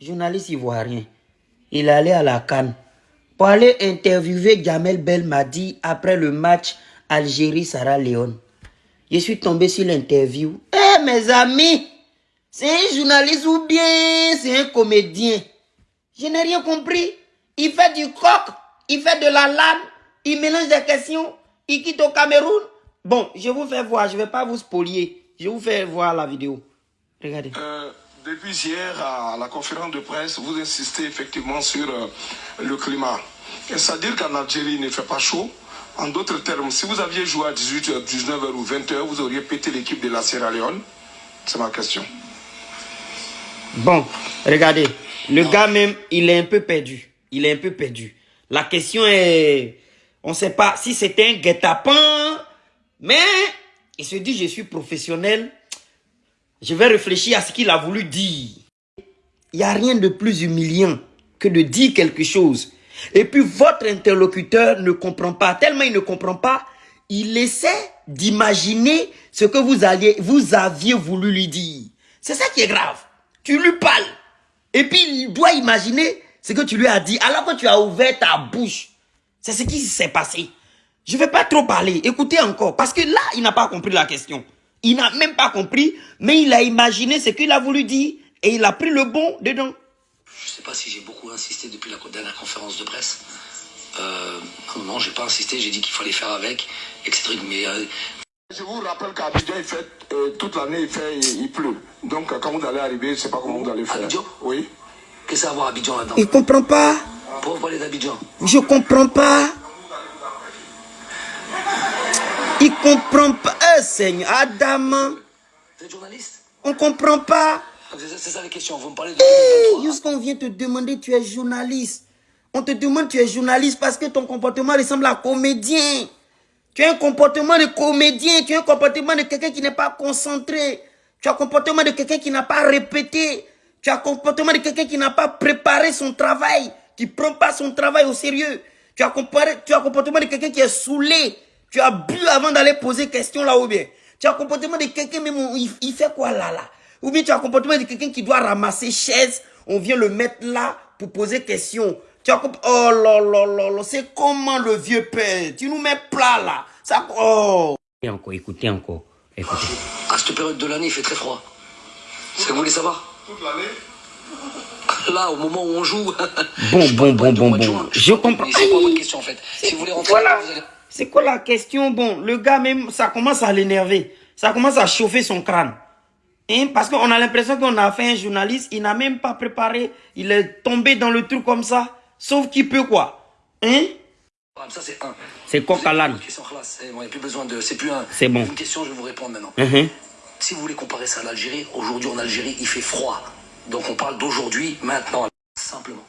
journaliste ivoirien. Il allé à la Cannes pour aller interviewer Jamel Belmadi après le match Algérie-Sierra Leone. Je suis tombé sur l'interview. Eh mes amis, c'est un journaliste ou bien c'est un comédien? Je n'ai rien compris. Il fait du coq, il fait de la lame, il mélange des questions, il quitte au Cameroun. Bon, je vous fais voir, je ne vais pas vous spolier. Je vous fais voir la vidéo. Regardez. Euh, depuis hier, à la conférence de presse, vous insistez effectivement sur euh, le climat. C'est-à-dire qu'en Algérie, il ne fait pas chaud. En d'autres termes, si vous aviez joué à 18h, 19h ou 20h, vous auriez pété l'équipe de la Sierra Leone C'est ma question. Bon, regardez. Le gars même, il est un peu perdu. Il est un peu perdu. La question est... On ne sait pas si c'était un guet-apens, mais il se dit, je suis professionnel. Je vais réfléchir à ce qu'il a voulu dire. Il n'y a rien de plus humiliant que de dire quelque chose. Et puis votre interlocuteur ne comprend pas. Tellement il ne comprend pas, il essaie d'imaginer ce que vous, alliez, vous aviez voulu lui dire. C'est ça qui est grave. Tu lui parles. Et puis il doit imaginer ce que tu lui as dit alors que tu as ouvert ta bouche. C'est ce qui s'est passé. Je ne vais pas trop parler. Écoutez encore. Parce que là, il n'a pas compris la question. Il n'a même pas compris, mais il a imaginé ce qu'il a voulu dire et il a pris le bon dedans. Je ne sais pas si j'ai beaucoup insisté depuis la dernière conférence de presse. Euh, non, j'ai pas insisté, j'ai dit qu'il fallait faire avec, etc. Mais euh, je vous rappelle qu'à Abidjan, il fait, euh, toute l'année, il, fait, il, pleut. Donc, quand vous allez arriver, je ne sais pas comment vous allez faire. Abidjan? Oui. Qu'est-ce que ça a à voir Abidjan là-dedans? Il comprend pas. Pourquoi vous parlez d'Abidjan? Je comprends pas. Il comprend pas. Eh, Seigneur, Adam. On comprend pas. C'est ça les questions. Vous me parlez de Hey, 2023. Juste qu'on vient te demander, tu es journaliste. On te demande, tu es journaliste parce que ton comportement ressemble à comédien. Tu as un comportement de comédien, tu as un comportement de quelqu'un qui n'est pas concentré. Tu as un comportement de quelqu'un qui n'a pas répété. Tu as un comportement de quelqu'un qui n'a pas préparé son travail, qui ne prend pas son travail au sérieux. Tu as, comparé, tu as un comportement de quelqu'un qui est saoulé. Tu as bu avant d'aller poser question là ou bien. Tu as un comportement de quelqu'un même, où il, il fait quoi là là? Ou bien tu as un comportement de quelqu'un qui doit ramasser chaise, on vient le mettre là pour poser question. Tu as Oh là là là là, c'est comment le vieux père? Tu nous mets plat là. Ça, oh. Et encore, écoutez encore. Écoutez. À cette période de l'année, il fait très froid. C'est ce que vous voulez savoir Toute l'année Là, au moment où on joue. Bon, bon, bon, bon, bon. Je comprends. Mais C'est pas Aïe. votre question en fait? Si vous voulez rentrer, Voilà. vous allez. C'est quoi la question? Bon, le gars même, ça commence à l'énerver. Ça commence à chauffer son crâne. Hein? Parce qu'on a l'impression qu'on a fait un journaliste, il n'a même pas préparé, il est tombé dans le truc comme ça. Sauf qu'il peut quoi? Hein? Ça, c'est un. C'est. Il n'y a plus besoin de. C'est plus un. C'est bon. Une question, je vais vous répondre maintenant. Mhm. Si vous voulez comparer ça à l'Algérie, aujourd'hui en Algérie, il fait froid. Donc on parle d'aujourd'hui, maintenant. Simplement.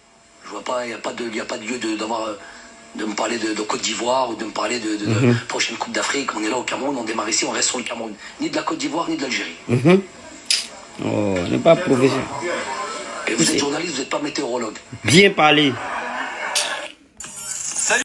Je vois pas, il n'y a pas de, y a pas de lieu de, d'avoir, euh, de me parler de, de Côte d'Ivoire ou de me parler de, de, de prochaine Coupe d'Afrique. On est là au Cameroun, on démarre ici, on reste sur le Cameroun. Ni de la Côte d'Ivoire, ni de l'Algérie. Mhm. Oh, n'est pas professionnel. Et vous êtes journaliste, vous n'êtes pas météorologue. Bien parlé.